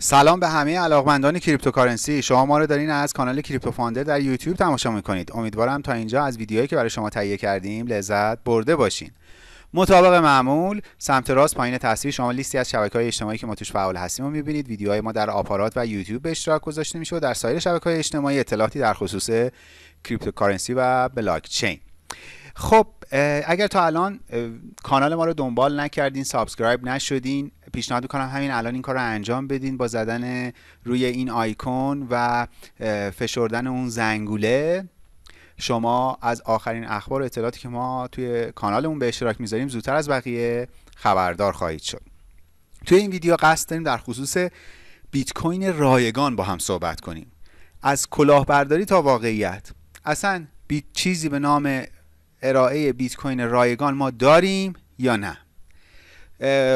سلام به همه علاقمندان cryptocurrency. شما ما رو دارین از کانال کریپتو فاندر در یوتیوب تماشا می‌کنید. امیدوارم تا اینجا از ویدیوهایی که برای شما تهیه کردیم لذت برده باشین. مطابق معمول سمت راست پایین تصویر شما لیستی از شبکه های اجتماعی که ما توش فعال هستیم رو می‌بینید. ویدیوهای ما در آپارات و یوتیوب به اشتراک گذاشته میشه و در سایر شبکه های اجتماعی اطلاعاتی در خصوص cryptocurrency و بلاک چین خب اگر تا الان کانال ما رو دنبال نکردین subscribe نشدین پیشنهاد می‌کنم همین الان این کار رو انجام بدین با زدن روی این آیکون و فشردن اون زنگوله. شما از آخرین اخبار و اطلاعاتی که ما توی کانالمون به اشتراک می‌ذاریم زودتر از بقیه خبردار خواهید شد. توی این ویدیو قصد داریم در خصوص بیت کوین رایگان با هم صحبت کنیم. از کلاهبرداری تا واقعیت. اصلا بیت چیزی به نام ارائه بیت کوین رایگان ما داریم یا نه؟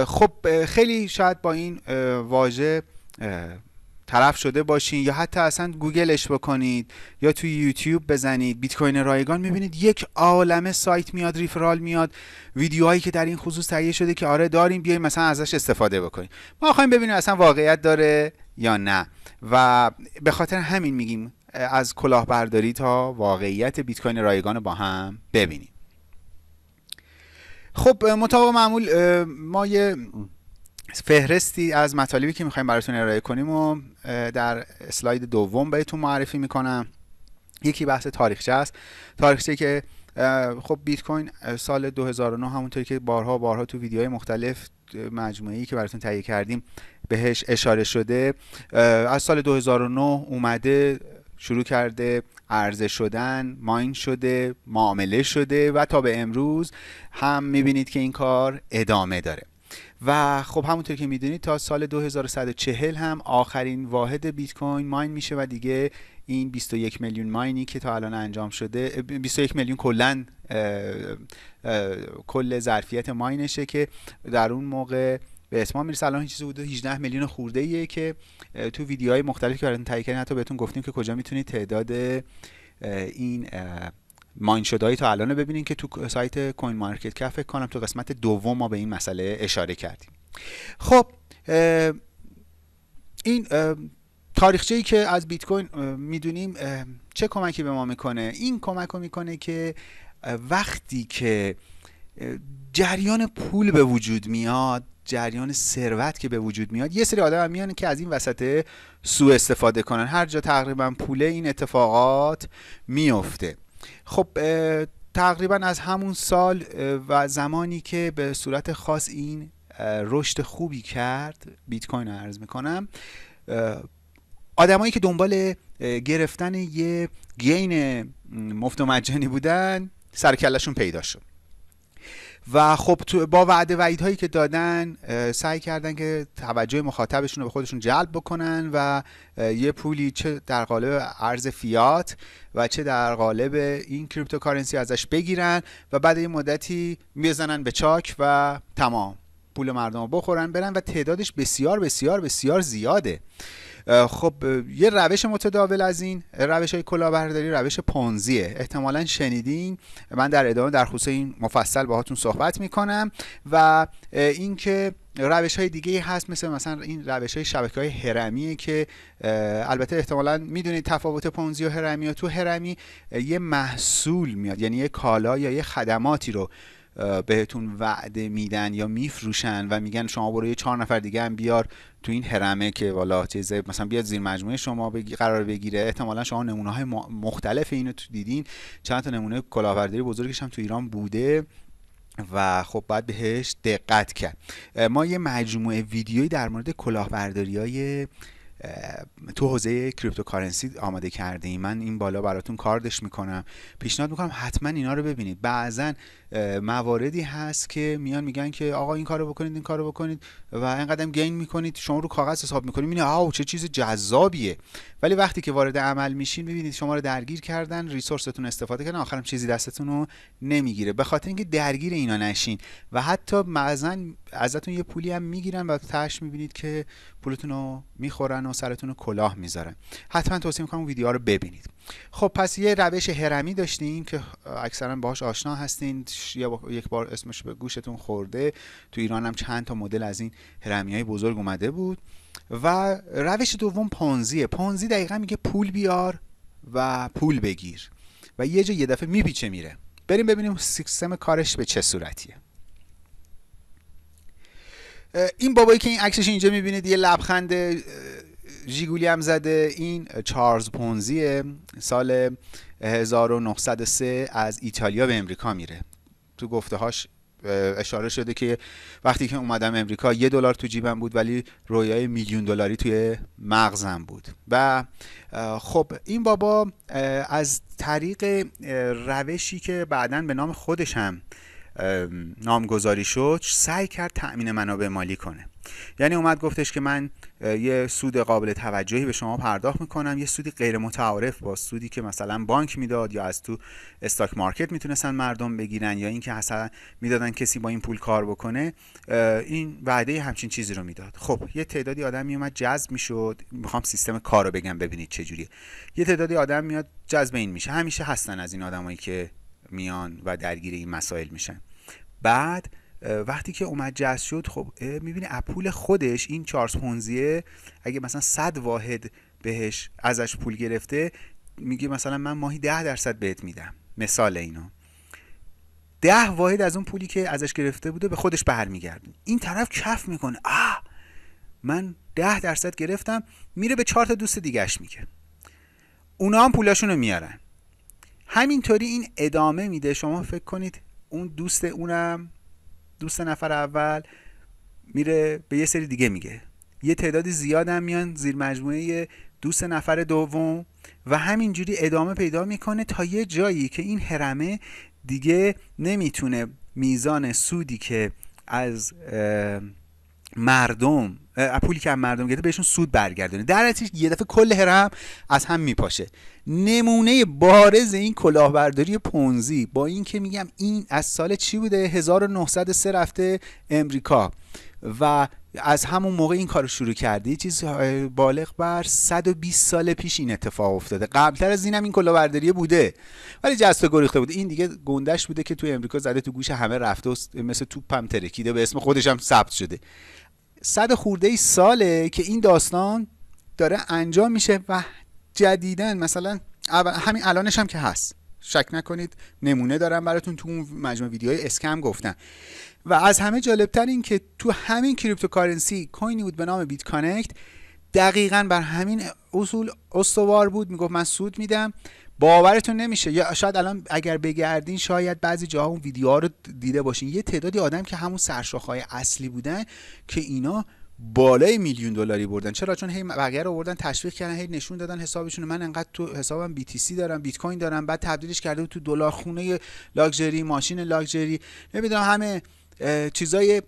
خب خیلی شاید با این واژه طرف شده باشین یا حتی اصلا گوگلش بکنید یا توی یوتیوب بزنید بیت کوین رایگان می‌بینید یک عالمه سایت میاد ریفرال میاد ویدیوهایی که در این خصوص تهیه شده که آره داریم بیایم مثلا ازش استفاده بکنیم. ما خواهیم ببینیم اصلا واقعیت داره یا نه. و به خاطر همین میگیم از کلاهبرداری تا واقعیت بیت کوین رایگان با هم ببینیم. خب مطابق معمول ما یه فهرستی از مطالبی که می‌خوایم براتون ارائه کنیم و در اسلاید دوم بهتون معرفی می‌کنم. یکی بحث تاریخچه است. تاریخچه که خب بیت کوین سال 2009 همونطوری که بارها بارها تو ویدیوهای مختلف مجموعی که براتون تهیه کردیم بهش اشاره شده. از سال 2009 اومده شروع کرده عرضه شدن ماین شده معامله شده و تا به امروز هم می‌بینید که این کار ادامه داره. و خب همونطور که می‌دونید تا سال 2140 هم آخرین واحد بیت کوین ماین میشه و دیگه این 21 میلیون ماینی که تا الان انجام شده 21 میلیون کلا کل ظرفیت ماینشه که در اون موقع به اتمام می‌رسه. الان چیزی حدود 18 میلیون خورده ایه که تو ویدیوهای مختلفی که براتون تهیه کردیم حتی بهتون گفتیم که کجا می‌تونید تعداد این ماین شده تا الان ببینید که تو سایت کوین مارکت کف فکر کنم تو قسمت دوم ما به این مسئله اشاره کردیم. خب این تاریخچه ای که از بیت کوین می‌دونیم چه کمکی به ما می‌کنه؟ این کمک رو می‌کنه که وقتی که جریان پول به وجود میاد جریان ثروت که به وجود میاد یه سری آدم میان که از این وسط سوء استفاده کنن. هر جا تقریبا پوله این اتفاقات میفته. خب تقریبا از همون سال و زمانی که به صورت خاص این رشد خوبی کرد بیت کوین عرض می‌کنم آدمایی که دنبال گرفتن یه گین مفت و مجانی بودن سرکلشون پیدا شد. و خب با وعده وعید هایی که دادن سعی کردن که توجه مخاطبشون رو به خودشون جلب بکنن و یه پولی چه در قالب ارز فیات و چه در قالب این cryptocurrency ازش بگیرن و بعد یه مدتی می‌زنن به چاک و تمام. پول مردم رو بخورن برن و تعدادش بسیار بسیار بسیار زیاده. خب یه روش متداول از این روش های کلاهبرداری روش پونزیه. احتمالا شنیدین. من در ادامه در خصوص این مفصل باهاتون صحبت می‌کنم و اینکه روش های دیگه هست مثل مثلا این روش های شبکه های هرمیه که البته احتمالا می‌دونید تفاوت پونزی و هرمی و تو هرمی یه محصول میاد یعنی یه کالا یا یه خدماتی رو بهتون وعده میدن یا میفروشن و میگن شما برو یه چهار نفر دیگه هم بیار تو این هرمه که والا چیز مثلا بیاد زیر مجموعه شما بگی قرار بگیره. احتمالا شما نمونه های مختلف اینو تو دیدین. چند تا نمونه کلاهبرداری بزرگش هم تو ایران بوده و خب باید بهش دقت کرد. ما یه مجموعه ویدیویی در مورد کلاهبرداری های تو حوزه cryptocurrency آماده کردیم من این بالا براتون کاردش می‌کنم. پیشنهاد می‌کنم حتما اینا رو ببینید. بعضا مواردی هست که میان میگن که آقا این کارو بکنید این کارو بکنید و اینقدر gain می‌کنید شما رو کاغذ حساب می‌کنید می‌بینید آو چه چیز جذابیه. ولی وقتی که وارد عمل میشین می‌بینید شما رو درگیر کردن ریسورستون استفاده کردن آخرم چیزی دستتون رو نمی‌گیره. به خاطر اینکه درگیر اینا نشین. و حتی بعضن ازتون یه پولی هم می‌گیرن و تاش می‌بینید که پولتون رو می‌خورن و سرتون رو کلاه می‌ذارن. حتما توصیه می‌کنم ویدیو رو ببینید. خب پس یه روش هرمی داشتیم که اکثرا باهاش آشنا هستین. یک بار اسمش به گوشتون خورده. تو ایران هم چند تا مدل از این هرمی های بزرگ اومده بود. و روش دوم پانزیه پانزی دقیقا میگه پول بیار و پول بگیر. و یه جا یه دفعه میپیچه میره. بریم ببینیم سیستم کارش به چه صورتیه. این بابایی که این عکسش اینجا می‌بینید یه لبخند جیگولی هم زده. این چارلز پونزیه سال 1903 از ایتالیا به امریکا میره. تو گفته هاش اشاره شده که وقتی که اومدم امریکا یه دلار تو جیبم بود ولی رویای میلیون دلاری توی مغزم بود. و خب این بابا از طریق روشی که بعدا به نام خودش هم نامگذاری شد سعی کرد تأمین منابع مالی کنه. یعنی اومد گفتش که من یه سود قابل توجهی به شما پرداخت می‌کنم یه سودی غیر متعارف با سودی که مثلا بانک می‌داد یا از تو استاک مارکت می‌تونستن مردم بگیرن یا اینکه مثلا می‌دادن کسی با این پول کار بکنه این وعده همچین چیزی رو می‌داد. خب یه تعدادی آدم میومد جذب می‌شد. می‌خوام سیستم کار رو بگم ببینید چجوریه یه تعدادی آدم میاد جذب این میشه. همیشه هستن از این آدمایی که میان و درگیر این مسائل میشن. بعد وقتی که اومد جذب شد خب می‌بینی اپول خودش این چارلز پونزیه اگه مثلا 100 واحد بهش ازش پول گرفته میگه مثلا من ماهی ده درصد بهت میدم. مثال اینا ده واحد از اون پولی که ازش گرفته بوده به خودش برمیگردون. این طرف کف می‌کنه. آه! من ده درصد گرفتم میره به چهار تا دوست دیگهش میگه. اونا هم پولاشون رو میارن. همینطوری این ادامه میده. شما فکر کنید اون دوست اونم دوست نفر اول میره به یه سری دیگه میگه. یه تعدادی زیاد هم میان زیر مجموعه دوست نفر دوم و همینجوری ادامه پیدا می‌کنه تا یه جایی که این حرمه دیگه نمی‌تونه میزان سودی که از مردم پولی که از مردم گرفته بهشون سود برگردونه. در نتیجه یه دفعه کل هرم از هم میپاشه. نمونه بارز این کلاهبرداری پونزی با این که میگم این از سال چی بوده؟ 1903 رفته امریکا. و از همون موقع این کار شروع کرده. یه چیز بالغ بر 120 سال پیش این اتفاق افتاده. قبلتر از اینم این کلاهبرداری بوده. ولی جست گریخته بوده. این دیگه گندش بوده که توی امریکا زده تو گوش همه رفته و مثل توپم ترکیده به اسم خودش هم ثبت شده. صد خورده ای ساله که این داستان داره انجام میشه و جدیدن مثلا همین الانش هم که هست. شک نکنید نمونه دارم براتون تو اون مجموعه ویدیوهای scam گفتم. و از همه جالبتر این که تو همین cryptocurrency کوینی بود به نام BitConnect دقیقا بر همین اصول استوار بود. می‌گفت من سود میدم. باورتون نمیشه. یا شاید الان اگر بگردین شاید بعضی جاها اون ویدیوها رو دیده باشین. یه تعدادی آدم که همون سرشاخهای اصلی بودن که اینا بالای میلیون دلاری بردن. چرا؟ چون هی بقیه رو آوردن تشویق کردن هی نشون دادن حسابشون من انقدر تو حسابم BTC دارم بیت کوین دارم. بعد تبدیلش کرده تو دلار خونه لاکچری ماشین لاکچری نمی‌دونم همه چیزای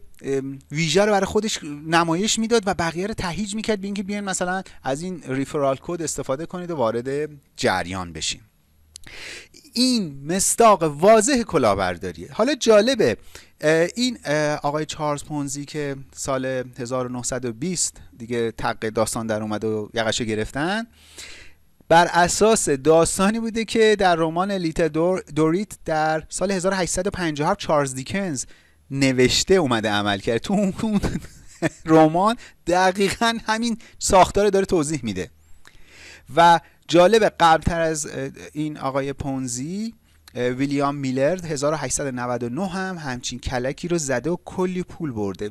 ویژه رو برای خودش نمایش می‌داد و بقیه رو تهیج می‌کرد به اینکه بیاین مثلا از این ریفرال کد استفاده کنید و وارد جریان بشین. این مستاق واضح کلاهبرداریه حالا جالبه این آقای چارلز پونزی که سال 1920 دیگه تق داستان در اومد و یقشه گرفتن بر اساس داستانی بوده که در رمان لیتل دور دوریت در سال 1857 چارلز دیکنز نوشته اومده عمل کرد. تو اون رمان دقیقا همین ساختار داره توضیح میده. و جالب قبلتر از این آقای پونزی ویلیام میلرد 1899 هم همچین کلکی رو زده و کلی پول برده.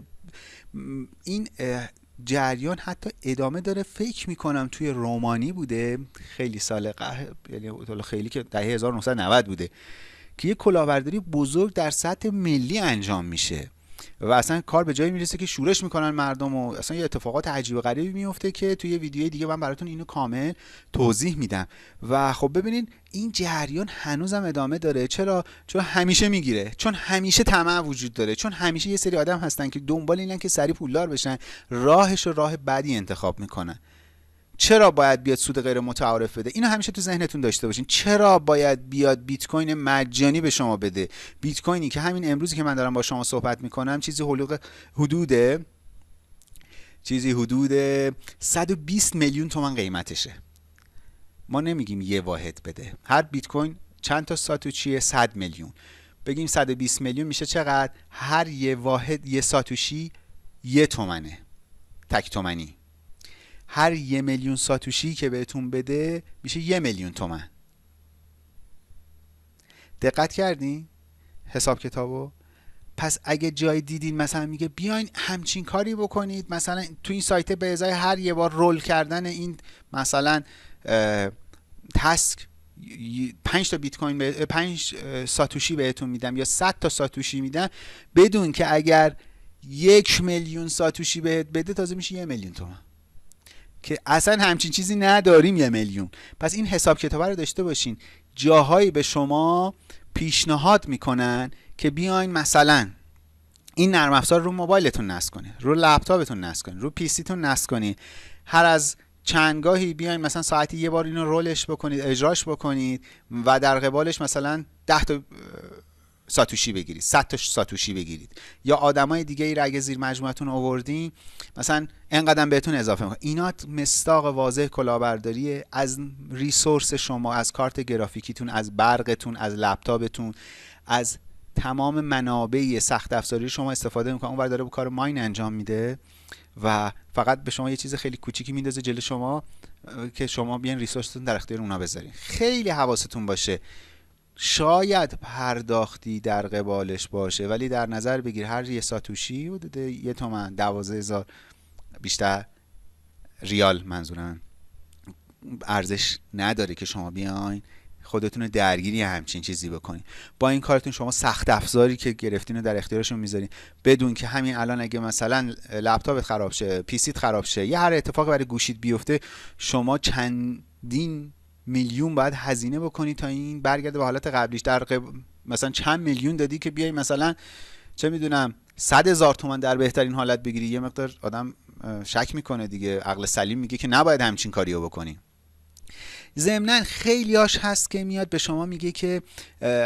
این جریان حتی ادامه داره. فکر می‌کنم توی رومانی بوده. خیلی سال قه... یعنی خیلی که دهه 1990 بوده. که یه کلاهبرداری بزرگ در سطح ملی انجام میشه. و اصلا کار به جایی می‌رسه که شورش می‌کنن مردم و اصلا یه اتفاقات عجیب و غریبی میفته که توی ویدیوی دیگه من براتون اینو کامل توضیح میدم. و خب ببینید این جریان هنوزم ادامه داره. چرا؟ چون همیشه می‌گیره. چون همیشه طمع وجود داره. چون همیشه یه سری آدم هستن که دنبال اینن که سری پولدار بشن. راهش رو راه بدی انتخاب می‌کنن. چرا باید بیاد سود غیر متعارف بده؟ اینو همیشه تو ذهنتون داشته باشین. چرا باید بیاد بیت کوین مجانی به شما بده؟ بیت کوینی که همین امروزی که من دارم با شما صحبت می‌کنم چیزی حلوق حدود چیزی حدود 120 میلیون تومن قیمتشه. ما نمیگیم یه واحد بده. هر بیت کوین چند تا ساتوچیه 100 میلیون. بگیم 120 میلیون میشه چقدر؟ هر یه واحد یه ساتوشی یه تومنه. تک تومنی. هر یه میلیون ساتوشی که بهتون بده میشه یه میلیون تومن. دقت کردین؟ حساب کتابو؟ پس اگه جای دیدین مثلا میگه بیاین همچین کاری بکنید مثلا تو این سایت به ازای هر یه بار رول کردن این مثلا تسک پنج تا بیت کوین پنج ساتوشی بهتون میدم یا 100 تا ساتوشی میدم بدون که اگر یک میلیون ساتوشی بهت بده تازه میشه یه میلیون تومن. که اصلا همچین چیزی نداریم یه میلیون. پس این حساب کتاب رو داشته باشین. جاهایی به شما پیشنهاد می‌کنن که بیاین مثلا این نرم افزار رو موبایلتون نصب کنید رو لپتاپتون نصب کنید رو پیسیتون نصب کنید هر از چندگاهی بیاین مثلا ساعتی یه بار اینو رولش بکنید اجراش بکنید و در قبالش مثلا 10 تا ساتوشی بگیرید. 100 تا ساتوشی بگیرید. یا آدمای دیگه ای را اگه زیر مجموعتون آوردین مثلا انقدر بهتون اضافه می‌کنه اینا مستاق واضح کلاهبرداری از ریسورس شما از کارت گرافیکیتون از برقتون از لپتاپتون از تمام منابع سخت افزاری شما استفاده می‌کنه. اون داره به کار ماین انجام میده و فقط به شما یه چیز خیلی کوچیکی میندازه جلو شما که شما بیان ریسورستون در اختیار اونا بذارین. خیلی حواستون باشه. شاید پرداختی در قبالش باشه ولی در نظر بگیر. هر یه ساتوشی حدود یه تومن دوازه هزار بیشتر ریال منظورم ارزش نداره که شما بیاین خودتون درگیری همچین چیزی بکنین. با این کارتون شما سخت افزاری که گرفتین رو در اختیارشون می‌ذارین. بدون که همین الان اگه مثلا لپتاپت خراب شه پیسیت خراب شه یا هر اتفاق برای گوشید بیفته شما چندین میلیون باید هزینه بکنی تا این برگرده به حالت قبلیش. در مثلا چند میلیون دادی که بیای مثلا چه می‌دونم صد هزار تومن در بهترین حالت بگیری. یه مقدار آدم شک می‌کنه دیگه. عقل سلیم میگه که نباید همچین کاریو بکنی. ضمنا خیلیاش هست که میاد به شما میگه که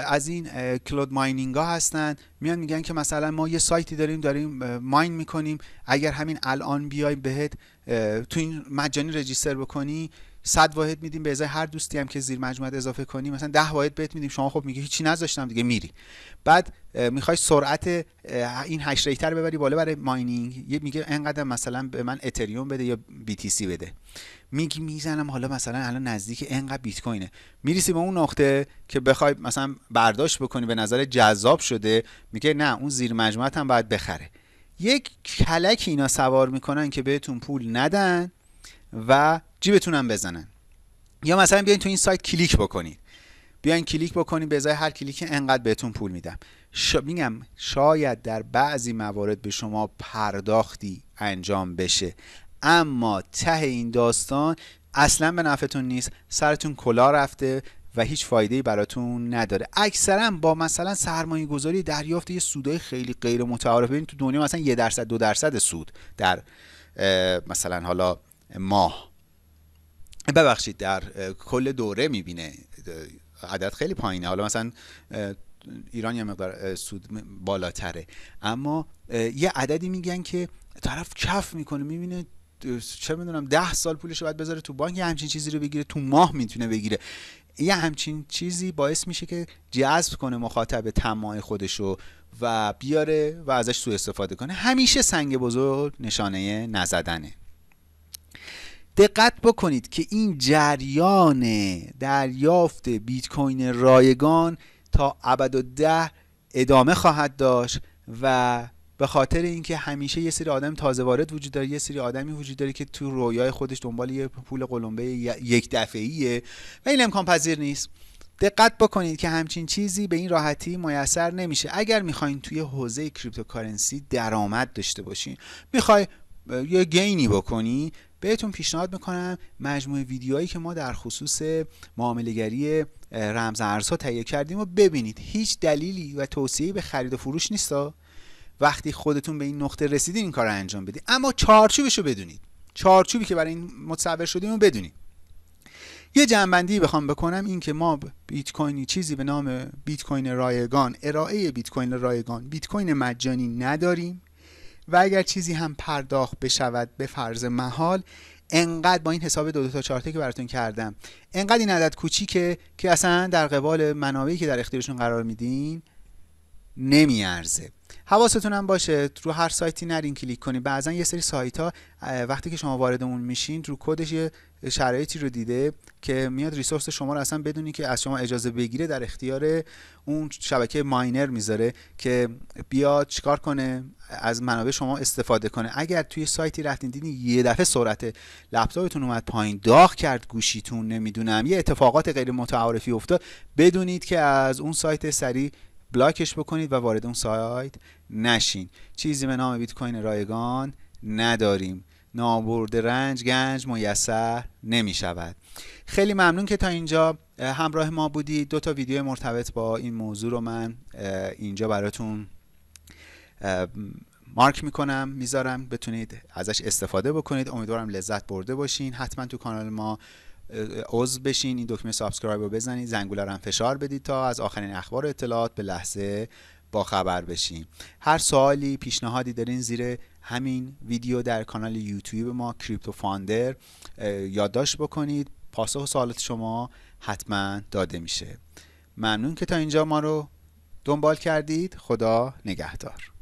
از این کلود ماینینگ ها هستن. میان میگن که مثلا ما یه سایتی داریم داریم ماین می‌کنیم. اگر همین الان بیای بهت تو این مجانی register بکنی 100 واحد میدیم به ازای هر دوستی هم که زیر مجموعه اضافه کنی مثلا 10 واحد بهت میدیم. شما خب میگه هیچی نذاشتم دیگه میری. بعد می‌خوای سرعت این hash rate رو ببری بالا برای mining. یه میگه انقدر مثلا به من اتریوم بده یا BTC بده. میگی می‌زنم حالا مثلا الان نزدیک انقدر بیت کوینه. میرسی به اون نقطه که بخوای مثلا برداشت بکنی به نظر جذاب شده. میگه نه اون زیر مجموعه هم باید بخره. یک کلک اینا سوار می‌کنن که بهتون پول ندن. و جیبتون بزنن. یا مثلا بیاین تو این سایت کلیک بکنید. بیاین کلیک بکنید به ازای هر کلیک انقدر بهتون پول میدم. شا... میگم شاید در بعضی موارد به شما پرداختی انجام بشه. اما ته این داستان اصلا به نفعتون نیست. سرتون کلا رفته و هیچ فایده براتون نداره. اکثرا با مثلا سرمایه گذاری دریافت یه سودای خیلی غیر متعارف ببین تو دنیا مثلا یه درصد دو درصد سود در مثلا حالا ماه ببخشید در کل دوره می‌بینه عدد خیلی پایینه. حالا مثلا ایران یه مقدار سود بالاتره. اما یه عددی میگن که طرف کف می‌کنه می‌بینه چه می‌دونم ده سال پولش باید بذاره تو بانک یه همچین چیزی رو بگیره تو ماه می‌تونه بگیره. یه همچین چیزی باعث میشه که جذب کنه مخاطب تماع خودشو و بیاره و ازش سوء استفاده کنه. همیشه سنگ بزرگ نشانه نزدنه. دقت بکنید که این جریان دریافت بیت کوین رایگان تا ابد و ده ادامه خواهد داشت و به خاطر اینکه همیشه یه سری آدم تازه وارد وجود داره یه سری آدمی وجود داره که تو رویای خودش دنبال یه پول قلمبه یک دفعیه و این امکان پذیر نیست. دقت بکنید که همچین چیزی به این راحتی میسر نمیشه. اگر می‌خواین توی حوزه cryptocurrency درآمد داشته باشین می‌خوای یه gain ی بکنی بهتون پیشنهاد می‌کنم مجموعه ویدیوهایی که ما در خصوص معاملهگری رمز ارزها تهیه کردیم و ببینید. هیچ دلیلی و توصیه‌ای به خرید و فروش نیستا وقتی خودتون به این نقطه رسیدین این کار رو انجام بدید. اما چارچوبش رو بدونید. چارچوبی که برای این متصور شدیم رو بدونید. یه جنبندی بخوام بکنم این که ما بیت کوینی چیزی به نام بیت کوین رایگان ارائه بیت کوین رایگان بیت کوین مجانی نداریم. و اگر چیزی هم پرداخت بشود به فرض محال انقدر با این حساب دو, دو تا چارته که براتون کردم انقدر این عدد کوچیکه که اصلا در قبال منابعی که در اختیارشون قرار میدین نمیارزه. حواستون هم باشه رو هر سایتی نرین کلیک کنید بعضا یه سری سایت ها وقتی که شما وارد اون میشین رو کدش شرایطی رو دیده که میاد ریسورس شما رو اصلا بدونی که از شما اجازه بگیره در اختیار اون شبکه ماینر می‌ذاره که بیاد چیکار کنه از منابع شما استفاده کنه. اگر توی سایتی رفتین دیدین یه دفعه سرعت لپتاپتون اومد پایین داغ کرد گوشیتون نمی‌دونم یه اتفاقات غیر متعارفی افتاد بدونید که از اون سایت سریع بلاکش بکنید و وارد اون سایت نشین. چیزی به نام بیت کوین رایگان نداریم. نابرد رنج گنج میسر نمی شود خیلی ممنون که تا اینجا همراه ما بودید. دو تا ویدیو مرتبط با این موضوع رو من اینجا براتون مارک می‌کنم می‌ذارم. بتونید ازش استفاده بکنید. امیدوارم لذت برده باشین. حتما تو کانال ما عضو بشین. این دکمه subscribe رو بزنید. زنگوله رو هم فشار بدید تا از آخرین اخبار اطلاعات به لحظه با خبر بشین هر سوالی پیشنهادی دارین زیر همین ویدیو در کانال یوتیوب ما کریپتو فاندر یادداشت بکنید. پاسخ سوالات شما حتما داده میشه. ممنون که تا اینجا ما رو دنبال کردید. خدا نگهدار.